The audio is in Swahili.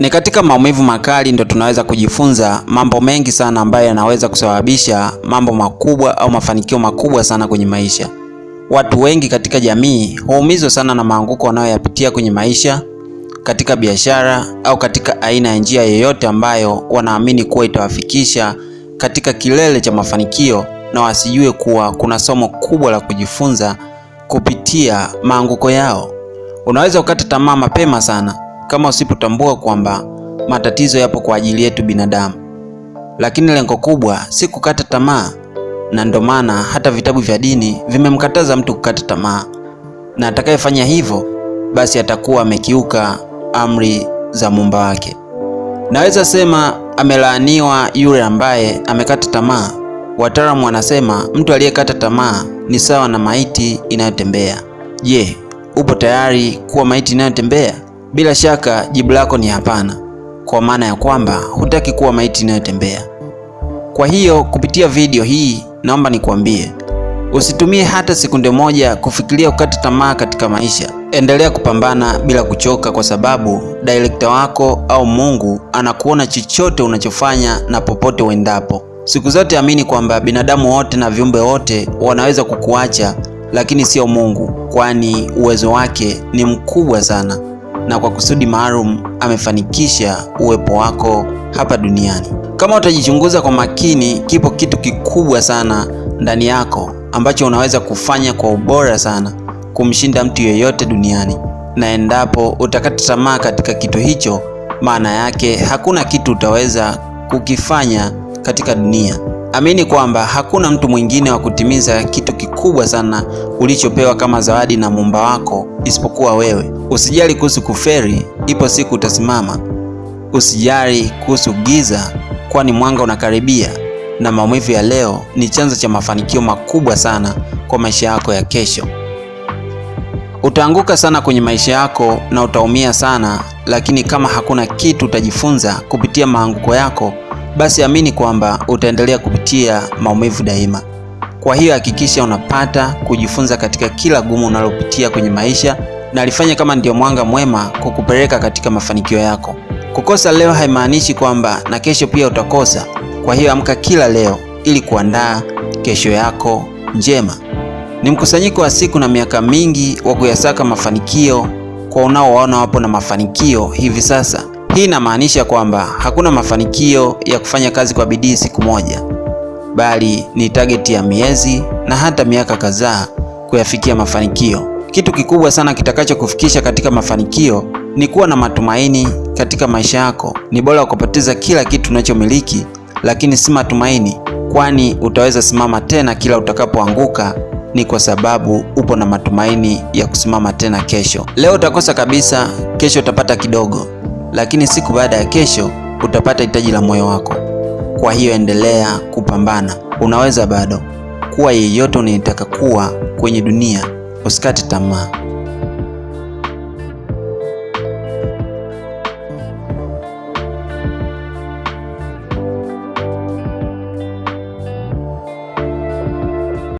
Ni katika maumivu makali ndo tunaweza kujifunza mambo mengi sana ambayo yanaweza kusababisha mambo makubwa au mafanikio makubwa sana kwenye maisha. Watu wengi katika jamii huumizwa sana na maanguko wanayoyapitia kwenye maisha, katika biashara au katika aina ya njia yoyote ambayo wanaamini kuwa itawafikisha katika kilele cha mafanikio, na wasijue kuwa kuna somo kubwa la kujifunza kupitia maanguko yao. Unaweza ukata tamaa mapema sana kama usipotambua kwamba matatizo yapo kwa ajili yetu binadamu, lakini lengo kubwa si kukata tamaa, na ndo maana hata vitabu vya dini vimemkataza mtu kukata tamaa, na atakayefanya hivyo basi atakuwa amekiuka amri za muumba wake. Naweza sema amelaaniwa yule ambaye amekata tamaa. Wataalamu wanasema mtu aliyekata tamaa ni sawa na maiti inayotembea. Je, upo tayari kuwa maiti inayotembea? Bila shaka jibu lako ni hapana, kwa maana ya kwamba hutaki kuwa maiti inayotembea. Kwa hiyo kupitia video hii naomba nikuambie, usitumie hata sekunde moja kufikiria kukata tamaa katika maisha. Endelea kupambana bila kuchoka, kwa sababu director wako au Mungu anakuona chochote unachofanya na popote uendapo. Siku zote amini kwamba binadamu wote na viumbe wote wanaweza kukuacha, lakini sio Mungu, kwani uwezo wake ni mkubwa sana na kwa kusudi maalum amefanikisha uwepo wako hapa duniani. Kama utajichunguza kwa makini, kipo kitu kikubwa sana ndani yako ambacho unaweza kufanya kwa ubora sana kumshinda mtu yeyote duniani, na endapo utakata tamaa katika kitu hicho, maana yake hakuna kitu utaweza kukifanya katika dunia. Amini kwamba hakuna mtu mwingine wa kutimiza kitu kikubwa sana ulichopewa kama zawadi na muumba wako isipokuwa wewe. Usijali kuhusu kuferi, ipo siku utasimama. Usijali kuhusu giza, kwani mwanga unakaribia, na maumivu ya leo ni chanzo cha mafanikio makubwa sana kwa maisha yako ya kesho. Utaanguka sana kwenye maisha yako na utaumia sana, lakini kama hakuna kitu utajifunza kupitia maanguko yako basi amini kwamba utaendelea kupitia maumivu daima. Kwa hiyo hakikisha unapata kujifunza katika kila gumu unalopitia kwenye maisha, na alifanya kama ndio mwanga mwema kukupeleka katika mafanikio yako. Kukosa leo haimaanishi kwamba na kesho pia utakosa. Kwa hiyo amka kila leo ili kuandaa kesho yako njema. Ni mkusanyiko wa siku na miaka mingi wa kuyasaka mafanikio kwa unaowaona wapo na mafanikio hivi sasa. Hii inamaanisha kwamba hakuna mafanikio ya kufanya kazi kwa bidii siku moja, bali ni target ya miezi na hata miaka kadhaa kuyafikia mafanikio. Kitu kikubwa sana kitakachokufikisha katika mafanikio ni kuwa na matumaini katika maisha yako. Ni bora kupoteza kila kitu unachomiliki, lakini si matumaini, kwani utaweza simama tena kila utakapoanguka. Ni kwa sababu upo na matumaini ya kusimama tena kesho. Leo utakosa kabisa, kesho utapata kidogo lakini siku baada ya kesho utapata hitaji la moyo wako. Kwa hiyo endelea kupambana, unaweza bado kuwa yeyote unayetaka kuwa kwenye dunia. Usikate tamaa.